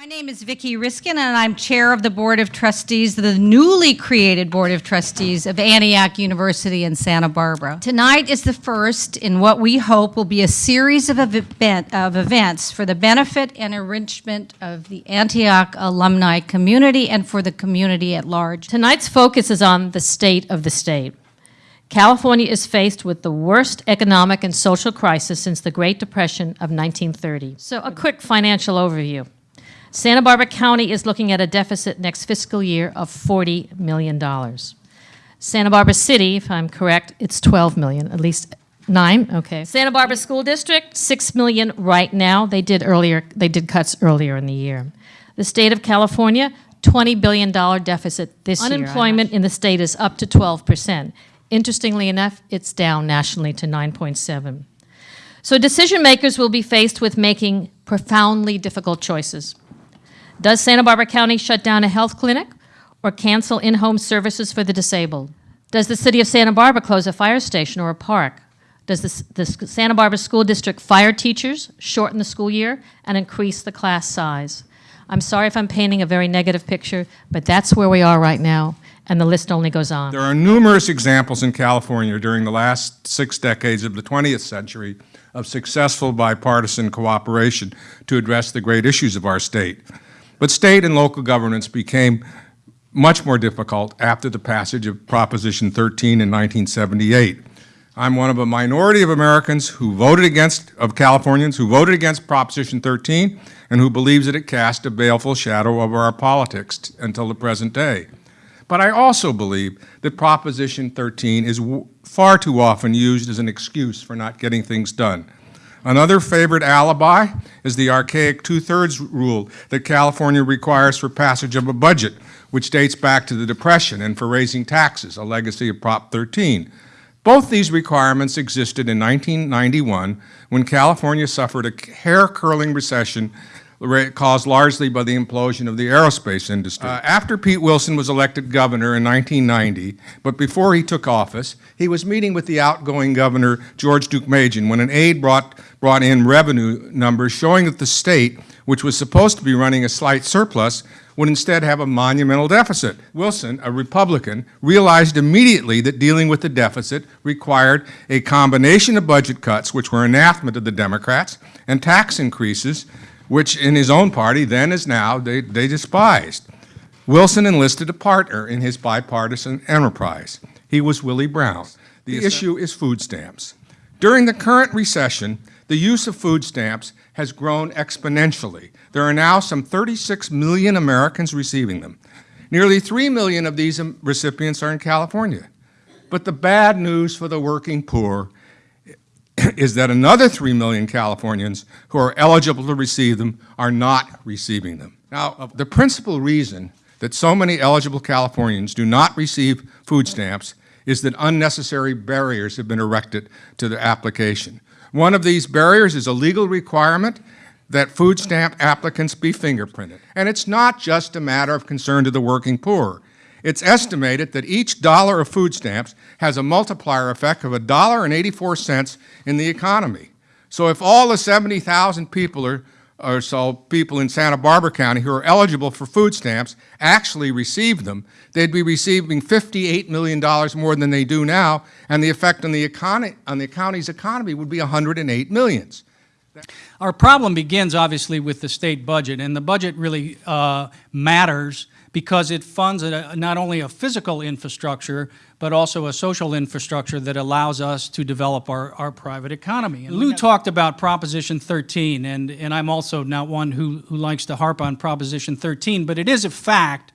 My name is Vicki Riskin, and I'm Chair of the Board of Trustees, the newly created Board of Trustees of Antioch University in Santa Barbara. Tonight is the first in what we hope will be a series of, event, of events for the benefit and enrichment of the Antioch alumni community and for the community at large. Tonight's focus is on the state of the state. California is faced with the worst economic and social crisis since the Great Depression of 1930. So a quick financial overview. Santa Barbara County is looking at a deficit next fiscal year of $40 million. Santa Barbara City, if I'm correct, it's 12 million, at least nine, okay. Santa Barbara School District, 6 million right now. They did earlier, they did cuts earlier in the year. The state of California, $20 billion deficit this year. Unemployment in the state is up to 12%. Interestingly enough, it's down nationally to 9.7. So decision makers will be faced with making profoundly difficult choices. Does Santa Barbara County shut down a health clinic or cancel in-home services for the disabled? Does the city of Santa Barbara close a fire station or a park? Does the, the Santa Barbara School District fire teachers, shorten the school year, and increase the class size? I'm sorry if I'm painting a very negative picture, but that's where we are right now, and the list only goes on. There are numerous examples in California during the last six decades of the 20th century of successful bipartisan cooperation to address the great issues of our state. But state and local governance became much more difficult after the passage of Proposition 13 in 1978. I'm one of a minority of Americans who voted against, of Californians who voted against Proposition 13 and who believes that it cast a baleful shadow over our politics until the present day. But I also believe that Proposition 13 is far too often used as an excuse for not getting things done. Another favorite alibi is the archaic two-thirds rule that California requires for passage of a budget, which dates back to the Depression and for raising taxes, a legacy of Prop 13. Both these requirements existed in 1991 when California suffered a hair-curling recession caused largely by the implosion of the aerospace industry. Uh, after Pete Wilson was elected governor in 1990, but before he took office, he was meeting with the outgoing governor, George Deukmejian, when an aide brought, brought in revenue numbers showing that the state, which was supposed to be running a slight surplus, would instead have a monumental deficit. Wilson, a Republican, realized immediately that dealing with the deficit required a combination of budget cuts, which were anathema to the Democrats, and tax increases, which in his own party, then as now, they, they despised. Wilson enlisted a partner in his bipartisan enterprise. He was Willie Brown. The issue is food stamps. During the current recession, the use of food stamps has grown exponentially. There are now some 36 million Americans receiving them. Nearly 3 million of these recipients are in California. But the bad news for the working poor is that another 3 million Californians who are eligible to receive them are not receiving them. Now, the principal reason that so many eligible Californians do not receive food stamps is that unnecessary barriers have been erected to the application. One of these barriers is a legal requirement that food stamp applicants be fingerprinted. And it's not just a matter of concern to the working poor. It's estimated that each dollar of food stamps has a multiplier effect of $1.84 in the economy. So if all the 70,000 people are, or so people in Santa Barbara County who are eligible for food stamps actually received them, they'd be receiving $58 million more than they do now, and the effect on the, economy, on the county's economy would be 108 millions. Our problem begins obviously with the state budget, and the budget really uh, matters because it funds a, not only a physical infrastructure, but also a social infrastructure that allows us to develop our, our private economy. And Lou talked about Proposition 13, and, and I'm also not one who, who likes to harp on Proposition 13, but it is a fact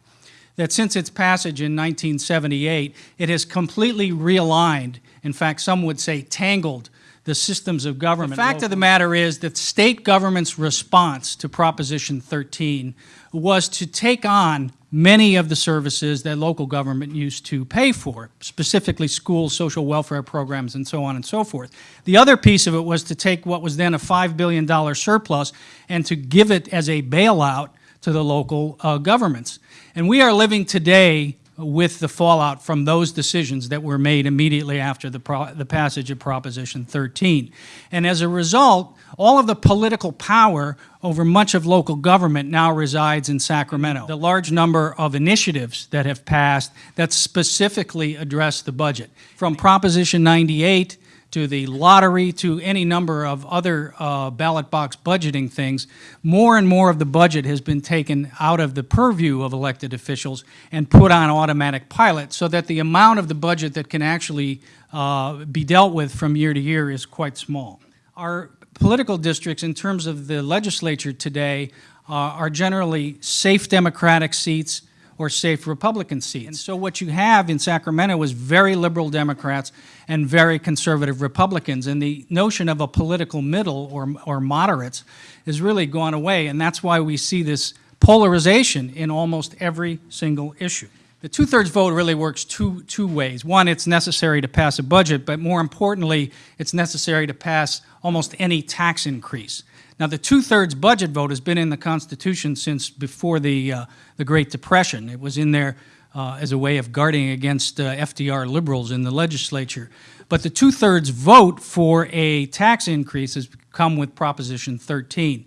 that since its passage in 1978, it has completely realigned, in fact, some would say tangled, the systems of government. The fact of the matter is that state government's response to Proposition 13 was to take on many of the services that local government used to pay for, specifically schools, social welfare programs, and so on and so forth. The other piece of it was to take what was then a $5 billion surplus and to give it as a bailout to the local uh, governments. And we are living today with the fallout from those decisions that were made immediately after the, the passage of Proposition 13. And as a result, all of the political power over much of local government now resides in Sacramento. The large number of initiatives that have passed that specifically address the budget, from Proposition 98 to the lottery, to any number of other uh, ballot box budgeting things, more and more of the budget has been taken out of the purview of elected officials and put on automatic pilot so that the amount of the budget that can actually uh, be dealt with from year to year is quite small. Our political districts, in terms of the legislature today, uh, are generally safe Democratic seats or safe Republican seats. And so what you have in Sacramento is very liberal Democrats and very conservative Republicans. And the notion of a political middle or, or moderates has really gone away. And that's why we see this polarization in almost every single issue. The two-thirds vote really works two, two ways. One, it's necessary to pass a budget, but more importantly, it's necessary to pass almost any tax increase. Now, the two-thirds budget vote has been in the Constitution since before the, uh, the Great Depression. It was in there uh, as a way of guarding against uh, FDR liberals in the legislature. But the two-thirds vote for a tax increase has come with Proposition 13.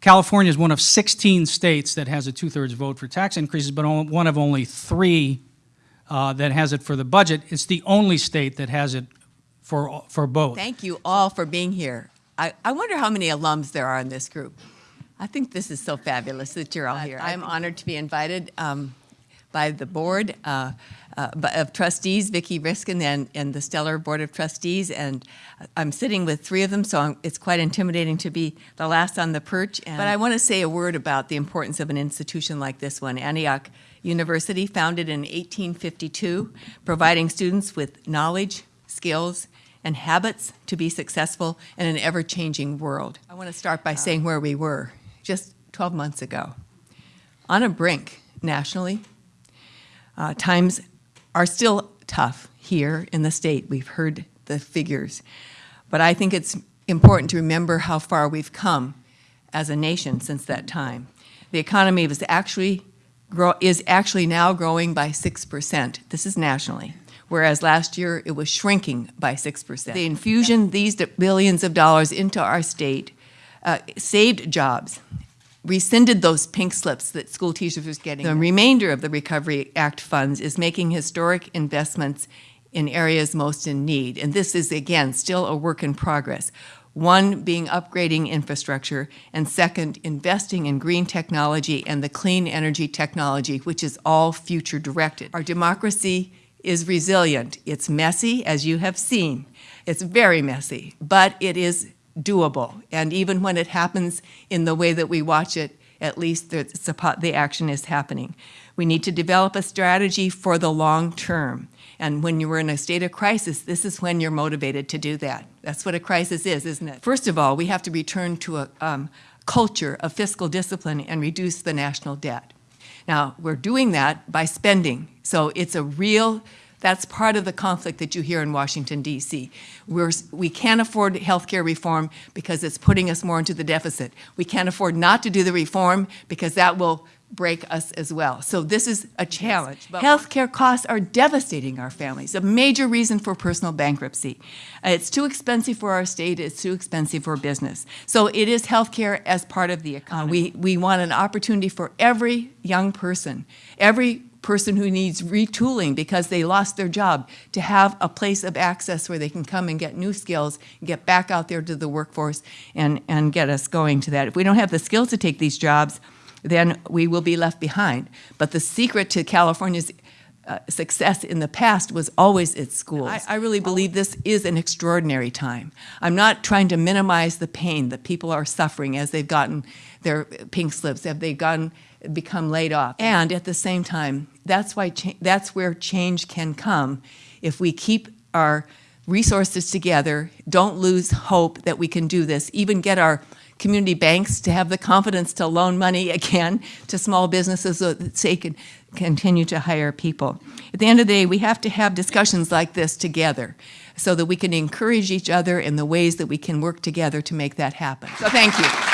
California is one of 16 states that has a two-thirds vote for tax increases, but one of only three uh, that has it for the budget. It's the only state that has it for, for both. Thank you all for being here. I, I wonder how many alums there are in this group. I think this is so fabulous that you're all here. I'm honored to be invited um, by the board uh, uh, of trustees, Vicki Riskin and, and the Stellar Board of Trustees, and I'm sitting with three of them, so I'm, it's quite intimidating to be the last on the perch. but I want to say a word about the importance of an institution like this one, Antioch University, founded in 1852, providing students with knowledge, skills, and habits to be successful in an ever-changing world. I want to start by saying where we were just 12 months ago. On a brink nationally. Uh, times are still tough here in the state. We've heard the figures. But I think it's important to remember how far we've come as a nation since that time. The economy was actually grow, is actually now growing by 6%. This is nationally whereas last year it was shrinking by 6%. The infusion these billions of dollars into our state uh, saved jobs, rescinded those pink slips that school teachers were getting. The remainder of the Recovery Act funds is making historic investments in areas most in need. And this is, again, still a work in progress. One being upgrading infrastructure, and second, investing in green technology and the clean energy technology, which is all future directed. Our democracy is resilient. It's messy, as you have seen. It's very messy, but it is doable. And even when it happens in the way that we watch it, at least the, action is happening. We need to develop a strategy for the long term. And when you're in a state of crisis, this is when you're motivated to do that. That's what a crisis is, isn't it? First of all, we have to return to a um, culture of fiscal discipline and reduce the national debt. Now, we're doing that by spending. So it's a real, that's part of the conflict that you hear in Washington, D.C. We're, we can't afford health care reform because it's putting us more into the deficit. We can't afford not to do the reform because that will break us as well. So this is a challenge. Health care costs are devastating our families, a major reason for personal bankruptcy. Uh, it's too expensive for our state, it's too expensive for business. So it is healthcare as part of the economy. we, we want an opportunity for every young person, every person who needs retooling because they lost their job to have a place of access where they can come and get new skills, get back out there to the workforce and, and get us going to that. If we don't have the skills to take these jobs, then we will be left behind. But the secret to California's uh, success in the past was always its schools. I, I, really believe this is an extraordinary time. I'm not trying to minimize the pain that people are suffering as they've gotten their pink slips, have they gotten become laid off. And at the same time, that's why that's where change can come if we keep our resources together, don't lose hope that we can do this, even get our community banks to have the confidence to loan money again to small businesses so that they can continue to hire people. At the end of the day, we have to have discussions like this together so that we can encourage each other in the ways that we can work together to make that happen. So thank you.